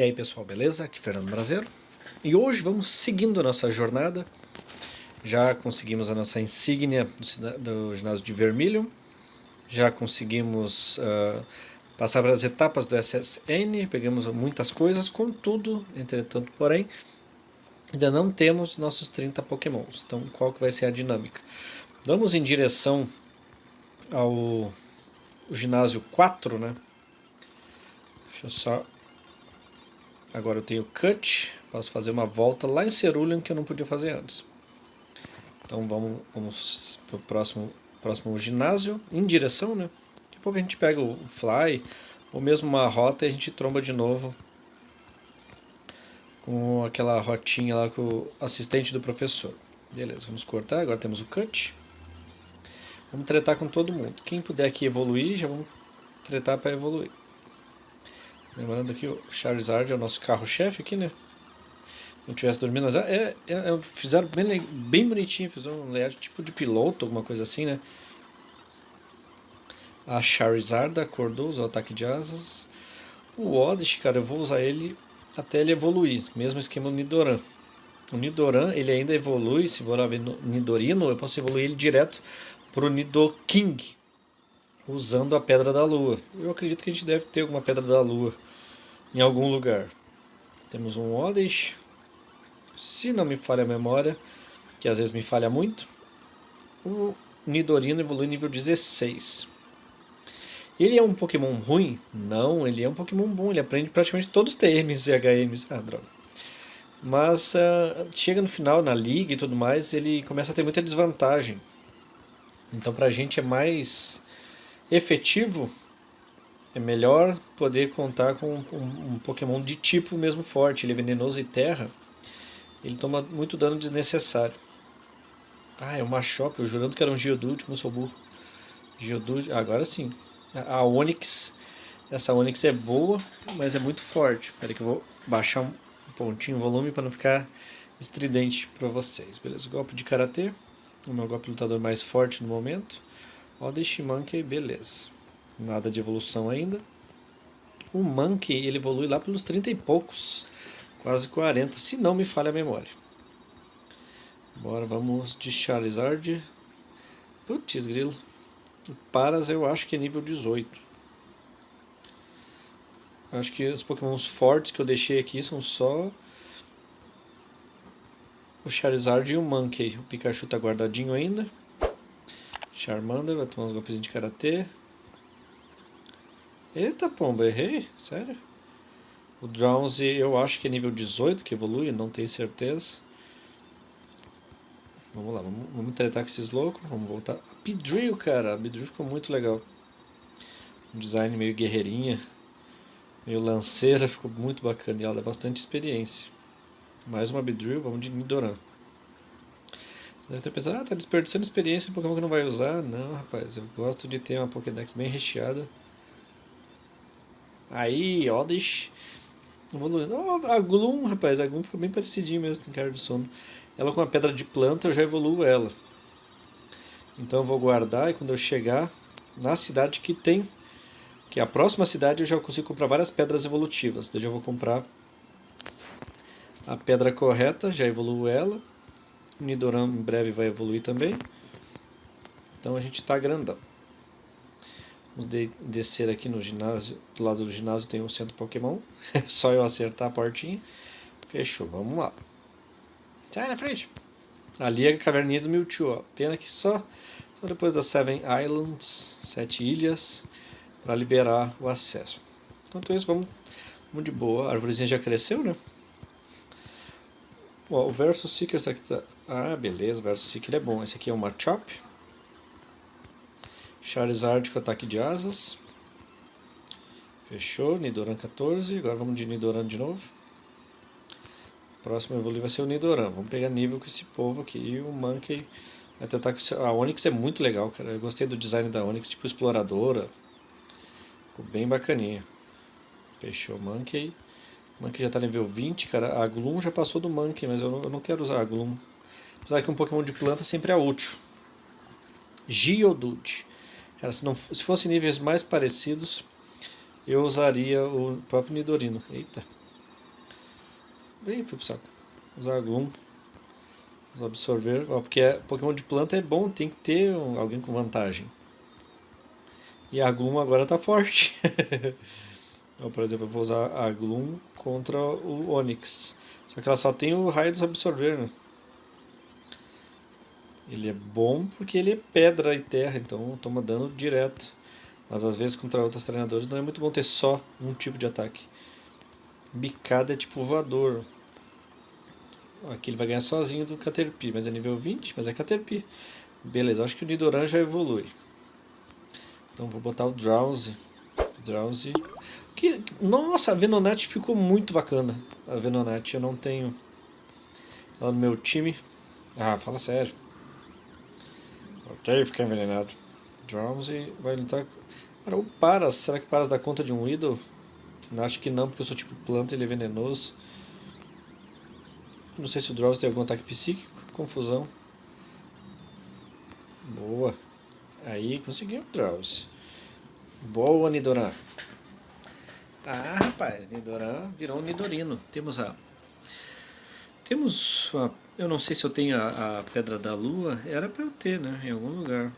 E aí pessoal, beleza? Aqui é Fernando Brasileiro. E hoje vamos seguindo a nossa jornada. Já conseguimos a nossa insígnia do, do ginásio de Vermilion. Já conseguimos uh, passar pelas etapas do SSN. Pegamos muitas coisas, contudo, entretanto, porém, ainda não temos nossos 30 pokémons. Então qual que vai ser a dinâmica? Vamos em direção ao ginásio 4, né? Deixa eu só Agora eu tenho cut, posso fazer uma volta lá em Cerulean que eu não podia fazer antes. Então vamos, vamos para o próximo, próximo ginásio, em direção, né? Daqui a pouco a gente pega o fly, ou mesmo uma rota e a gente tromba de novo com aquela rotinha lá com o assistente do professor. Beleza, vamos cortar, agora temos o cut. Vamos tretar com todo mundo. Quem puder aqui evoluir, já vamos tretar para evoluir. Lembrando que o Charizard é o nosso carro-chefe aqui, né? Se não tivesse dormindo, mas é, é, é, fizeram bem, bem bonitinho, fizeram um layout tipo de piloto, alguma coisa assim, né? A Charizard acordou, usou o ataque de asas. O Oddish, cara, eu vou usar ele até ele evoluir, mesmo esquema do Nidoran. O Nidoran, ele ainda evolui, se for Nidorino, eu posso evoluir ele direto para o Nidoking, usando a Pedra da Lua. Eu acredito que a gente deve ter alguma Pedra da Lua em algum lugar. Temos um Oddish, se não me falha a memória, que às vezes me falha muito. O Nidorino evolui nível 16. Ele é um Pokémon ruim? Não, ele é um Pokémon bom, ele aprende praticamente todos os TMs e HMs. Ah, droga. Mas uh, chega no final, na liga e tudo mais, ele começa a ter muita desvantagem. Então pra gente é mais efetivo, é melhor poder contar com um, um, Pokémon de tipo mesmo forte. Ele é venenoso e terra, ele toma muito dano desnecessário. Ah, é uma Machop, eu jurando que era um Geodude, eu sou burro. Geodude, agora sim. A, Onix, essa Onix é boa, mas é muito forte. Espera que eu vou baixar um pontinho o volume para não ficar estridente para vocês. Beleza, golpe de Karatê, o meu golpe lutador mais forte no momento. Oddish Monkey, beleza. Nada de evolução ainda. O Monkey, ele evolui lá pelos 30 e poucos. Quase 40, se não me falha a memória. Bora, vamos de Charizard. Putz, grilo. O Paras eu acho que é nível 18. Acho que os pokémons fortes que eu deixei aqui são só o Charizard e o Monkey. O Pikachu tá guardadinho ainda. Charmander, vai tomar uns golpes de karatê. Eita pomba, errei? Sério? O Drowsy eu acho que é nível 18 que evolui, não tenho certeza. Vamos lá, vamos, vamos tretar com esses loucos, vamos voltar. A cara, a ficou muito legal. Um design meio guerreirinha, meio lanceira, ficou muito bacana e ela dá bastante experiência. Mais uma Beedrill, vamos de Nidoran. Deve ter pensado, ah, tá desperdiçando experiência em Pokémon que não vai usar. Não, rapaz, eu gosto de ter uma Pokédex bem recheada. Aí, Oddish. Evoluindo. Oh, a Gloom, rapaz, a Gloom fica bem parecidinho mesmo com cara de sono. Ela com a pedra de planta, eu já evoluo ela. Então eu vou guardar e quando eu chegar na cidade que tem, que é a próxima cidade, eu já consigo comprar várias pedras evolutivas. Daí eu vou comprar a pedra correta, já evoluo ela. O Nidoran em breve vai evoluir também. Então a gente está grandão. Vamos de descer aqui no ginásio. Do lado do ginásio tem um centro Pokémon. É só eu acertar a portinha. Fechou, vamos lá. Sai na frente. Ali é a caverninha do Mewtwo. Ó. Pena que só, só depois das Seven Islands, sete ilhas, para liberar o acesso. Enquanto isso, vamos, vamos de boa. A árvorezinha já cresceu, né? Ó, o Versus Seeker, esse aqui tá... Ah, beleza, o Versus Seeker é bom. Esse aqui é uma Chop. Charizard com ataque de asas. Fechou, Nidoran 14. Agora vamos de Nidoran de novo. Próximo evoluir vai ser o Nidoran. Vamos pegar nível com esse povo aqui. E o Monkey vai tentar com... A Onix é muito legal, cara. Eu gostei do design da Onix, tipo exploradora. Ficou bem bacaninha. Fechou, Monkey. O Monkey já está nível 20, cara. A Gloom já passou do Monkey, mas eu não, eu não quero usar a Gloom. Apesar que um Pokémon de planta sempre é útil. Geodude. Cara, se, não, se fosse níveis mais parecidos, eu usaria o próprio Nidorino. Eita. Ih, fui pro saco. Usar Gloom. Usar Absorver. Ó, porque é, Pokémon de planta é bom, tem que ter um, alguém com vantagem. E a Gloom agora tá forte. Ó, por exemplo, eu vou usar a Gloom contra o Onix. Só que ela só tem o raio dos Absorver, né? Ele é bom porque ele é pedra e terra, então toma dano direto. Mas às vezes contra outros treinadores não é muito bom ter só um tipo de ataque. Bicada é tipo voador. Aqui ele vai ganhar sozinho do Caterpie, mas é nível 20, mas é Caterpie. Beleza, acho que o Nidoran já evolui. Então vou botar o Drowsy. Drowsy. Que, nossa, a Venonat ficou muito bacana. A Venonat eu não tenho ela no meu time. Ah, fala sério. Voltei ficar envenenado. Drowsy vai lutar... Cara, o Paras, será que Paras dá conta de um Idol? Acho que não, porque eu sou tipo planta ele é venenoso. Não sei se o Drowsy tem algum ataque psíquico. Confusão. Boa. Aí conseguiu o Drowsy. Boa, Nidoran. Ah, rapaz, Nidoran virou um Nidorino. Temos a... Temos a... Eu não sei se eu tenho a, a Pedra da Lua. Era pra eu ter, né? Em algum lugar.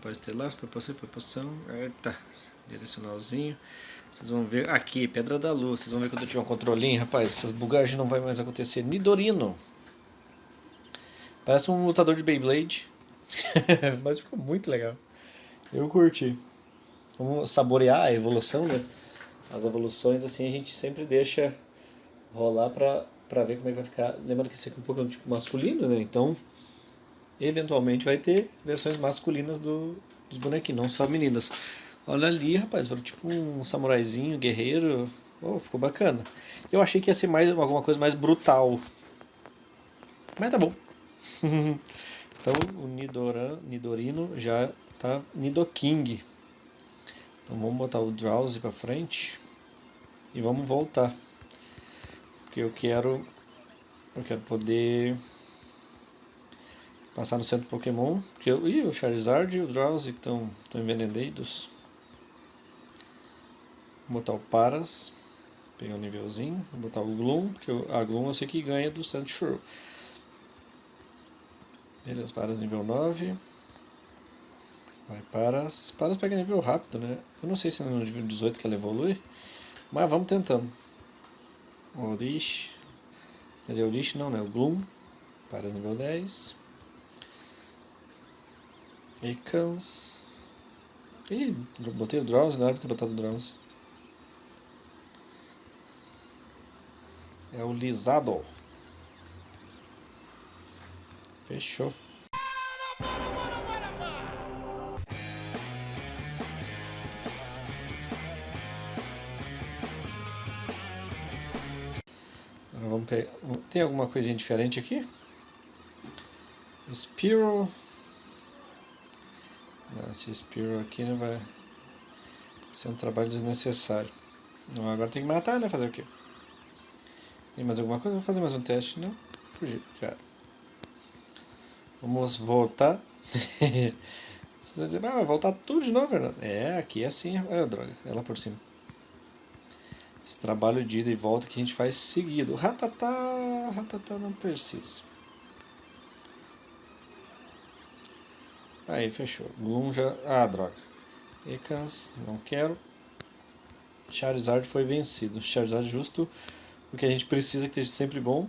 Pode estelar, proporção, proporção. Eita, direcionalzinho. Vocês vão ver aqui, Pedra da Lua. Vocês vão ver quando eu tiver um controlinho, rapaz. Essas bugagens não vai mais acontecer. Nidorino. Parece um lutador de Beyblade. Mas ficou muito legal. Eu curti. Vamos saborear a evolução, né? As evoluções, assim, a gente sempre deixa rolar pra, pra ver como é que vai ficar. Lembrando que esse aqui é um pouco tipo masculino, né? Então, eventualmente vai ter versões masculinas do, dos bonequinhos, não só meninas. Olha ali, rapaz, tipo um samuraizinho, guerreiro. Oh, ficou bacana. Eu achei que ia ser mais alguma coisa mais brutal. Mas tá bom. então o Nidoran, Nidorino já tá Nidoking. Então vamos botar o Drowsy pra frente. E vamos voltar. Porque eu quero... Eu quero poder... Passar no centro Pokémon. Porque eu, ih, o Charizard e o Drowsy estão envenenados. Vou botar o Paras, pegar o um nívelzinho, vou botar o Gloom, que eu, a Gloom eu sei que ganha do Sandshrew. Beleza, Paras nível 9. Vai Paras. Paras pega nível rápido, né? Eu não sei se é no nível 18 que ela evolui, mas vamos tentando. Orish. Quer dizer, Orish não, né? O Gloom. Paras nível 10. Ekans. Ih, botei o Drowse, não era pra ter botado o Drowse. É o lisado. Fechou. Vamos pegar. Tem alguma coisinha diferente aqui? Spiro. Não, esse Spiro aqui não vai ser um trabalho desnecessário. Não, agora tem que matar, né? Fazer o quê? Tem mais alguma coisa? Vou fazer mais um teste. Não? Fugir. Já. Vamos voltar. Vocês vão dizer, ah, vai voltar tudo de novo, Fernando. É, aqui é assim. Ah, droga. É lá por cima. Esse trabalho de ida e volta que a gente faz seguido. Ratatá, ratatá não precisa. Aí, fechou. Gloom já... Ah, droga. Ekans, não quero. Charizard foi vencido. Charizard justo o que a gente precisa que esteja sempre bom.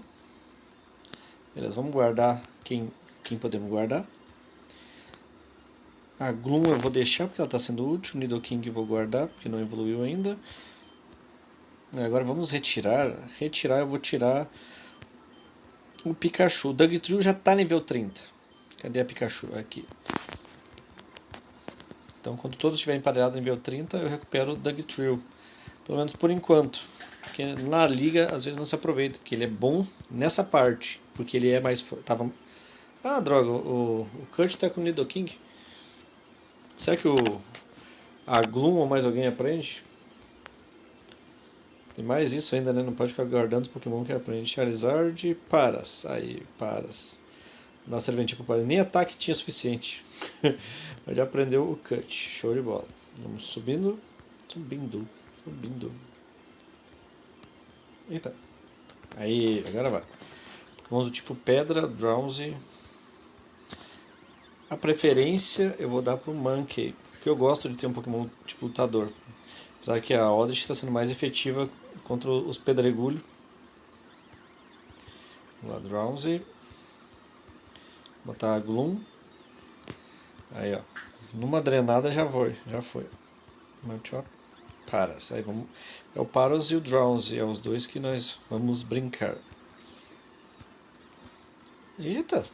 Beleza, vamos guardar quem, quem podemos guardar. A Gloom eu vou deixar porque ela está sendo útil. Nidoking eu vou guardar porque não evoluiu ainda. Agora vamos retirar. Retirar eu vou tirar o Pikachu. O Dugtrio já está nível 30. Cadê a Pikachu? Aqui. Então quando todos estiverem emparelhados nível 30 eu recupero o Dugtrio. Pelo menos por enquanto. Porque na liga às vezes não se aproveita, porque ele é bom nessa parte, porque ele é mais... Tava... Ah, droga, o, o Kurt tá com o Nidoking. Será que o a Gloom ou mais alguém aprende? Tem mais isso ainda, né? Não pode ficar guardando os Pokémon que aprende. Charizard, Paras. Aí, Paras. Dá serventia pro. Nem ataque tinha suficiente. Mas já aprendeu o Cut. Show de bola. Vamos subindo. Subindo. Subindo. Eita. Aí, agora vai. Vamos do tipo pedra, drowsy. A preferência eu vou dar pro Monkey, porque eu gosto de ter um Pokémon tipo lutador. Apesar que a Oddish está sendo mais efetiva contra os pedregulhos. Vamos lá, Drowsy. Botar a Gloom. Aí, ó. Numa drenada já foi, já foi. Paras. Aí vamos. É o Paros e o Drowsy, é os dois que nós vamos brincar. Eita!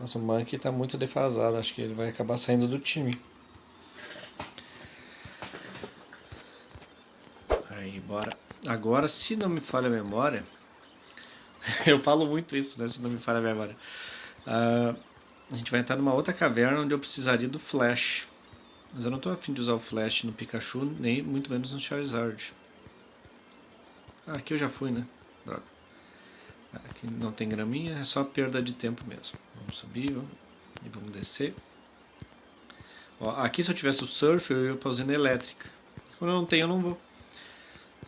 Nossa, o Monkey tá muito defasado, acho que ele vai acabar saindo do time. Aí, bora. Agora, se não me falha a memória, eu falo muito isso, né? Se não me falha a memória. Uh, a gente vai entrar numa outra caverna onde eu precisaria do Flash. Mas eu não estou afim de usar o Flash no Pikachu, nem muito menos no Charizard. Ah, aqui eu já fui, né? Droga. Aqui não tem graminha, é só perda de tempo mesmo. Vamos subir vamos, e vamos descer. Ó, aqui se eu tivesse o Surf, eu ia para a usina elétrica. Quando eu não tenho, eu não vou.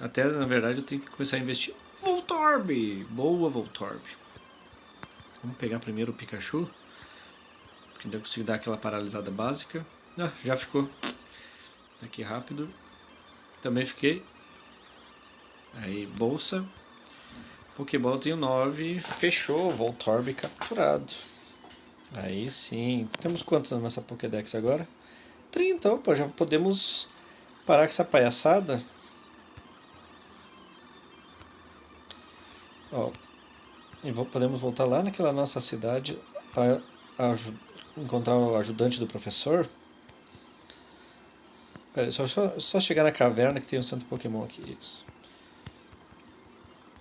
Até, na verdade, eu tenho que começar a investir. Voltorb! Boa, Voltorb. Vamos pegar primeiro o Pikachu. Porque ainda consigo dar aquela paralisada básica. Ah, já ficou. Aqui rápido. Também fiquei. Aí, bolsa. Pokéball tenho 9. Fechou. Voltorb capturado. Aí sim. Temos quantos na nossa Pokédex agora? 30. Opa, já podemos parar com essa palhaçada. Ó, e podemos voltar lá naquela nossa cidade para encontrar o ajudante do professor. Pera aí, só, só, só, chegar na caverna que tem um centro Pokémon aqui. Isso.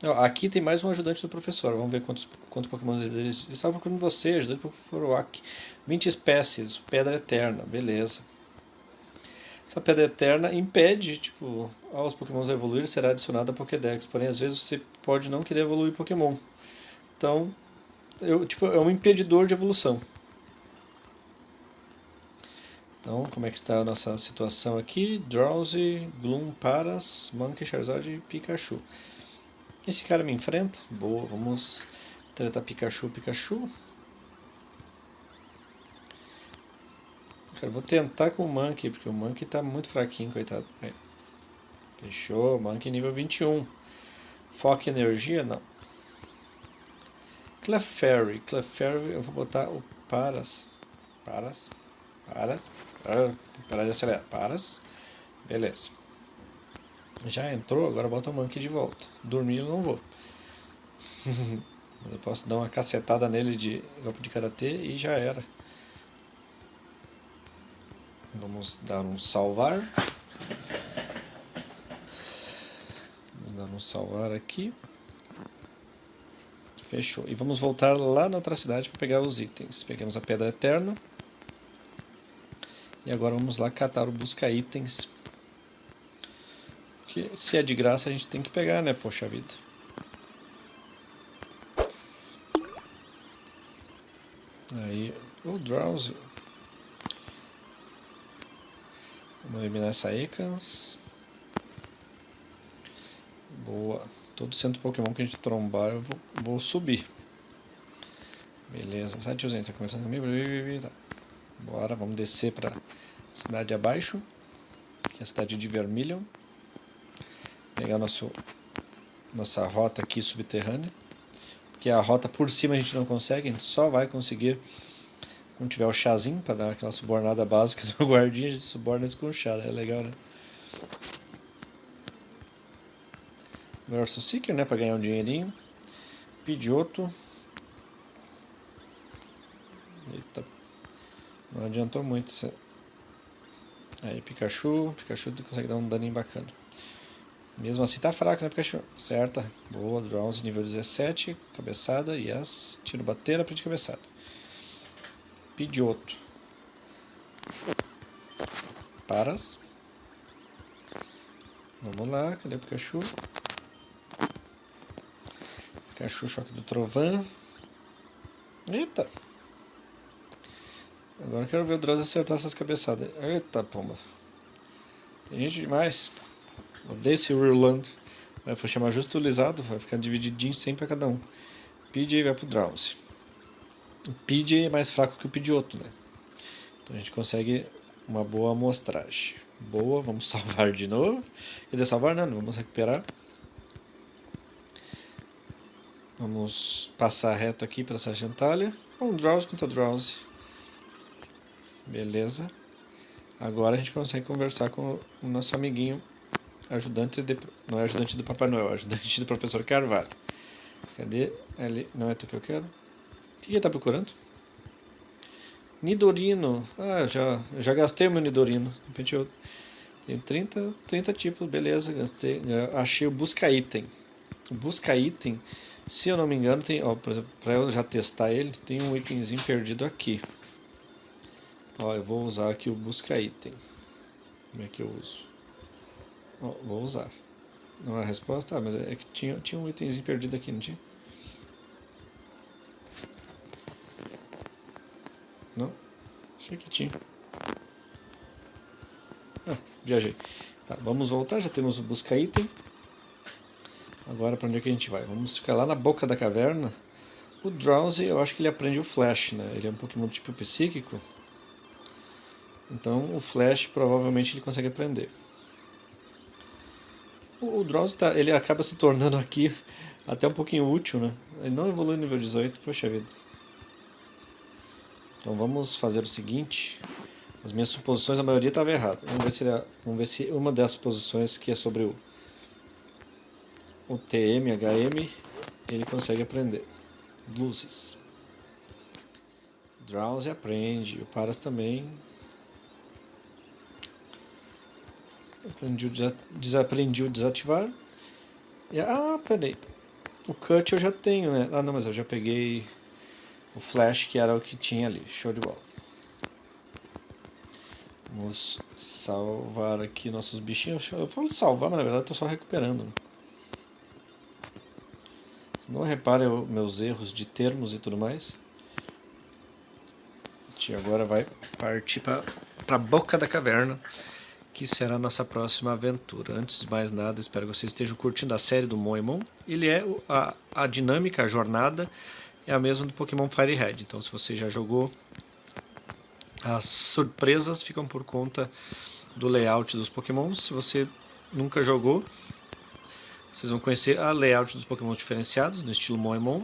Ó, aqui tem mais um ajudante do professor. Vamos ver quantos, quantos Pokémon eles estavam procurando você, ajudante do Wak. 20 espécies, pedra eterna, beleza. Essa pedra eterna impede, tipo, aos Pokémons evoluir será adicionada a Pokédex. Porém, às vezes você pode não querer evoluir Pokémon. Então, eu, tipo, é um impedidor de evolução. Então, como é que está a nossa situação aqui? Drowsy, Gloom, Paras, Monkey, Charizard e Pikachu. Esse cara me enfrenta? Boa, vamos tratar Pikachu, Pikachu. Cara, vou tentar com o Monkey, porque o Monkey tá muito fraquinho, coitado. Fechou, Monkey nível 21. Foca energia? Não. Clefairy. Clefairy, eu vou botar o Paras. Paras. Paras. Parar de acelerar. Paras. Beleza. Já entrou, agora bota o Monkey de volta. Dormir eu não vou. Mas eu posso dar uma cacetada nele de golpe de karatê e já era. Vamos dar um salvar. Vamos salvar aqui. Fechou. E vamos voltar lá na outra cidade para pegar os itens. Pegamos a Pedra Eterna. E agora vamos lá catar o Busca Itens. Porque se é de graça a gente tem que pegar, né? Poxa vida. Aí, o Drowsy. Vamos eliminar essa Ekans. Boa. Todo centro Pokémon que a gente trombar eu vou, vou subir. Beleza, sai tiozinho, tá conversando comigo? Tá. Bora, vamos descer pra cidade abaixo, que é a cidade de Vermilion. Pegar nosso, nossa rota aqui subterrânea. Porque a rota por cima a gente não consegue, a gente só vai conseguir quando tiver o chazinho, para dar aquela subornada básica do guardinha, a gente suborna isso com o chá, né? é legal, né? Verso Seeker, né, para ganhar um dinheirinho. Pidioto. Eita. Não adiantou muito. Aí, Pikachu. Pikachu consegue dar um daninho bacana. Mesmo assim tá fraco, né, Pikachu? Certa. Boa, Drowns nível 17. Cabeçada. Yes. Tiro bateira para de cabeçada. Pidioto. Paras. Vamos lá, cadê o Pikachu? Pikachu choque do trovão. Eita! Agora quero ver o Droz acertar essas cabeçadas. Eita, pomba. Tem gente demais. Odeio esse Rulando. Vai chamar justo lisado, vai ficar divididinho sempre a cada um. PJ vai pro Drowsy. O PJ é mais fraco que o Pidgeotto, né? Então a gente consegue uma boa amostragem. Boa, vamos salvar de novo. Quer dizer, salvar não, vamos recuperar. Vamos passar reto aqui para essa gentalha. Um Drowsy contra Drowsy. Beleza. Agora a gente consegue conversar com o nosso amiguinho ajudante de, não é ajudante do Papai Noel, é ajudante do professor Carvalho. Cadê? Ele, não é tu que eu quero? O que ele está procurando? Nidorino. Ah, já, já gastei o meu Nidorino. De repente eu tenho 30, 30 tipos, beleza, gastei. Achei o busca item. Busca item, se eu não me engano, tem, ó, para eu já testar ele, tem um itemzinho perdido aqui. Ó, eu vou usar aqui o busca item. Como é que eu uso? Ó, vou usar. Não é a resposta? Ah, mas é que tinha, tinha um itemzinho perdido aqui, não tinha? Não? Achei que tinha. Ah, viajei. Tá, vamos voltar, já temos o busca item. Agora para onde é que a gente vai? Vamos ficar lá na boca da caverna. O Drowsy, eu acho que ele aprende o Flash, né? Ele é um Pokémon tipo psíquico. Então o Flash provavelmente ele consegue aprender. O, Drowsy tá, ele acaba se tornando aqui até um pouquinho útil, né? Ele não evolui nível 18, poxa vida. Então vamos fazer o seguinte. As minhas suposições, a maioria estava errada. Vamos ver, se ele, vamos ver se uma dessas posições que é sobre o, o TM, HM, ele consegue aprender. Luzes. Drowsy aprende, o Paras também. Aprendi o desaprendi o desativar. E, ah, peraí. O cut eu já tenho, né? Ah, não, mas eu já peguei o flash que era o que tinha ali. Show de bola. Vamos salvar aqui nossos bichinhos. Eu falo de salvar, mas na verdade estou só recuperando. Não repare os meus erros de termos e tudo mais. A gente agora vai partir para a boca da caverna que será a nossa próxima aventura. Antes de mais nada, espero que vocês estejam curtindo a série do Moemon. Ele é a, a dinâmica, a jornada é a mesma do Pokémon Fire Red. Então, se você já jogou, as surpresas ficam por conta do layout dos Pokémons. Se você nunca jogou, vocês vão conhecer a layout dos Pokémon diferenciados no estilo Moemon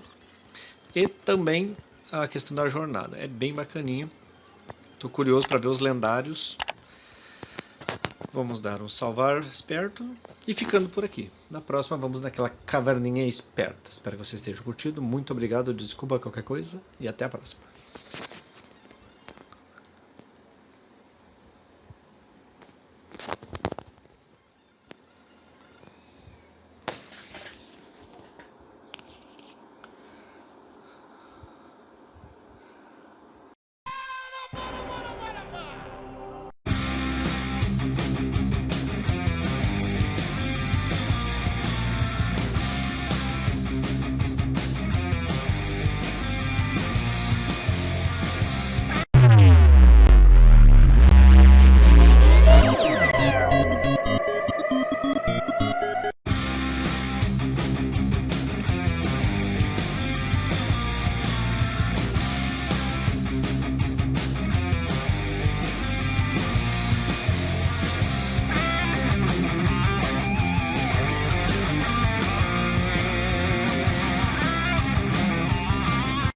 e também a questão da jornada. É bem bacaninha. Estou curioso para ver os lendários Vamos dar um salvar esperto e ficando por aqui. Na próxima vamos naquela caverninha esperta. Espero que vocês estejam curtindo. Muito obrigado, desculpa qualquer coisa e até a próxima.